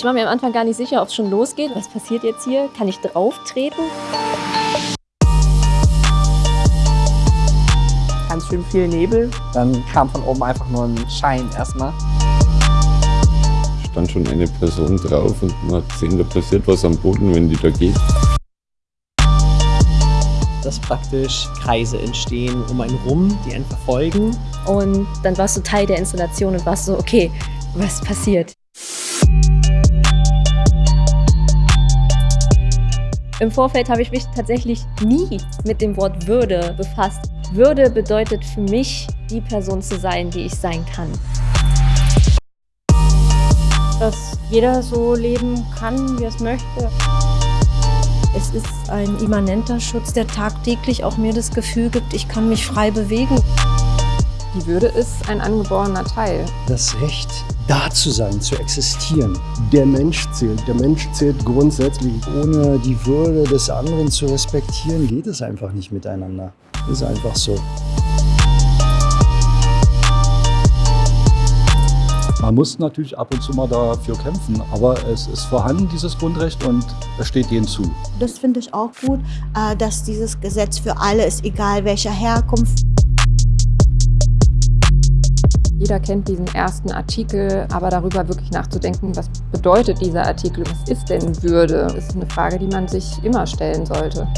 Ich war mir am Anfang gar nicht sicher, ob es schon losgeht. Was passiert jetzt hier? Kann ich drauf treten? Ganz schön viel Nebel. Dann kam von oben einfach nur ein Schein erstmal. stand schon eine Person drauf und man hat gesehen, da passiert was am Boden, wenn die da geht. Dass praktisch Kreise entstehen um einen rum, die einen verfolgen. Und dann warst du Teil der Installation und warst so, okay, was passiert? Im Vorfeld habe ich mich tatsächlich nie mit dem Wort Würde befasst. Würde bedeutet für mich, die Person zu sein, die ich sein kann. Dass jeder so leben kann, wie er es möchte. Es ist ein immanenter Schutz, der tagtäglich auch mir das Gefühl gibt, ich kann mich frei bewegen. Die Würde ist ein angeborener Teil. Das Recht, da zu sein, zu existieren. Der Mensch zählt. Der Mensch zählt grundsätzlich. Ohne die Würde des anderen zu respektieren, geht es einfach nicht miteinander. Ist einfach so. Man muss natürlich ab und zu mal dafür kämpfen, aber es ist vorhanden, dieses Grundrecht, und es steht jedem zu. Das finde ich auch gut, äh, dass dieses Gesetz für alle ist, egal welcher Herkunft. Jeder kennt diesen ersten Artikel, aber darüber wirklich nachzudenken, was bedeutet dieser Artikel, was ist denn Würde, ist eine Frage, die man sich immer stellen sollte.